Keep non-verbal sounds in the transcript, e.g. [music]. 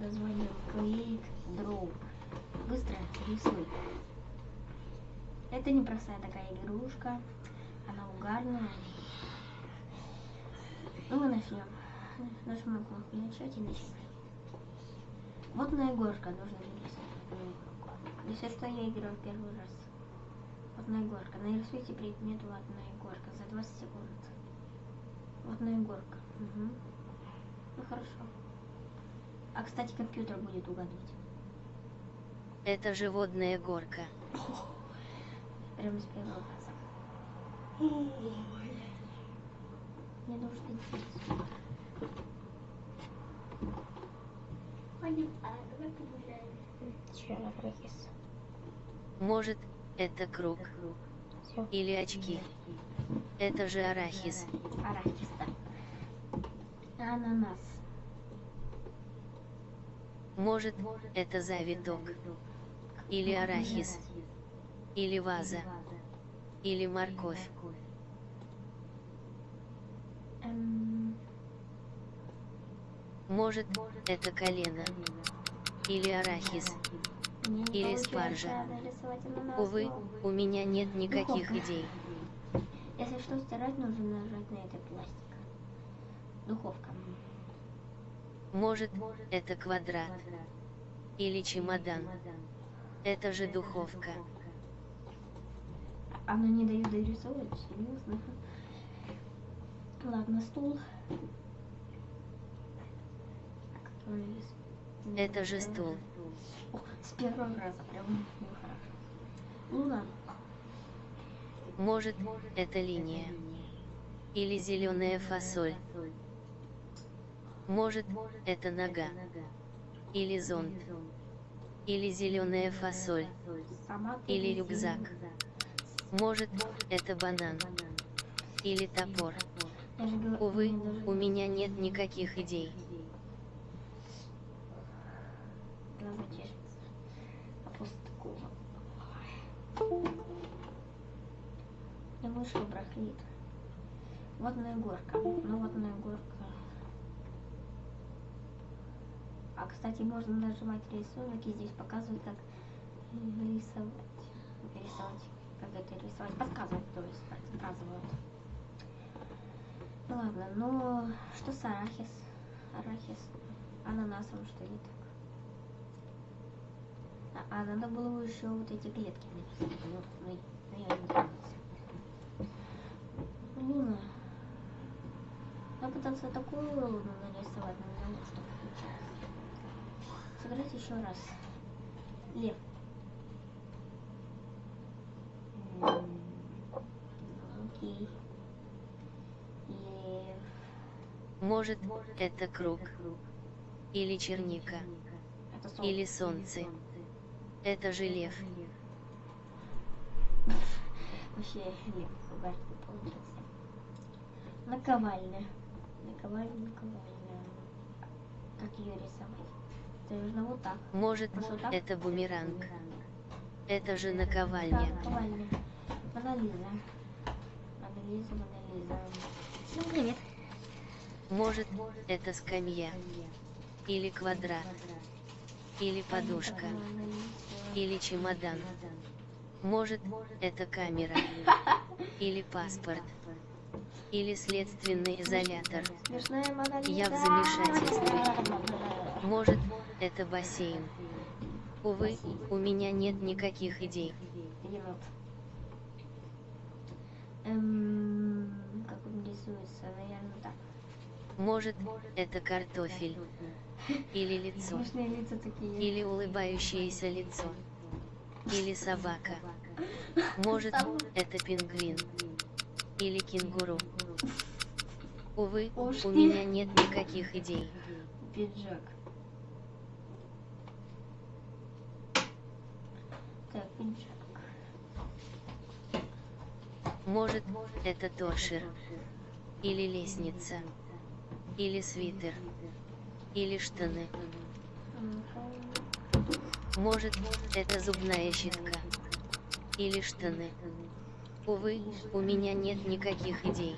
названием Quick Draw. Быстро рисуй. Это непростая такая игрушка. Она угарная. Ну, мы начнем. Нажмем кнопку начать и начинаем. Вот на горка нужно нарисовать. Если что, я играю первый раз. Водная горка. Нарисуйте предмет водная горка за 20 секунд. Водная горка. Угу. Хорошо. А кстати, компьютер будет угадывать. Это же водная горка. Прямо с первого раза. Мне нужно интересно. Че, арахис? Может, это круг. Все. Или очки. Это же арахис. Арахис, да. Ананас. Может, это завиток. Или арахис. Или ваза. Или морковь. Может, это колено. Или арахис. Или спаржа. Увы, у меня нет никаких идей. Если что стирать, нужно нажать на этот пластик. Духовка. Может, это квадрат. Или чемодан. Это же духовка. Она не дает дорисовать, серьезно. Ладно, стул. Это же стул. О, с первого раза прям ну. Луна. Может, это линия. Или зеленая фасоль. Может, это нога. Или зонт. Или зеленая фасоль. Или рюкзак. Может, это банан. Или топор. Я Увы, у меня нет никаких идей. Не вышло брахлит. Водная горка. Ну, водная горка. А, кстати, можно нажимать рисунок и здесь показывает, как рисовать. Рисовать. Как это рисовать. Подсказывает, то есть подсказывают. Ну ладно, но что с арахис? Арахис. Ананасом что не так? А, а надо было бы еще вот эти клетки написать. Вот, но, но я не знаю. Луна. Я пытался такую луну нарисовать, но не знаю, что получилось. Сыграть еще раз. Лев. Окей. Лев. Может, это круг. Или черника. Или солнце. Это же лев. Вообще лев получился. Наковальня. Наковальня, наковальня. Как ее рисовать? Нужно вот так. Может, Вот так? это бумеранг. Это же наковальня. Да, наковальня. Монолиза. Монолиза, Монолиза. Ну, привет. Может, это скамья. Или квадрат. Или подушка. Или чемодан. Может, это камера. [laughs] Или паспорт. Или следственный изолятор. Я в замешательстве. [laughs] Может, это бассейн. Увы, у меня нет никаких идей. Эм, как он рисуется? Наверное, так. Может, это картофель. Или лицо. Или улыбающееся лицо. Или собака. Может, это пингвин. Или кенгуру. Увы, у меня нет никаких идей. Пиджак. Так, пиджак. Может, это торшер. Или лестница. Или свитер. Или штаны. Может, это зубная щетка. Или штаны. Увы, у меня нет никаких идей.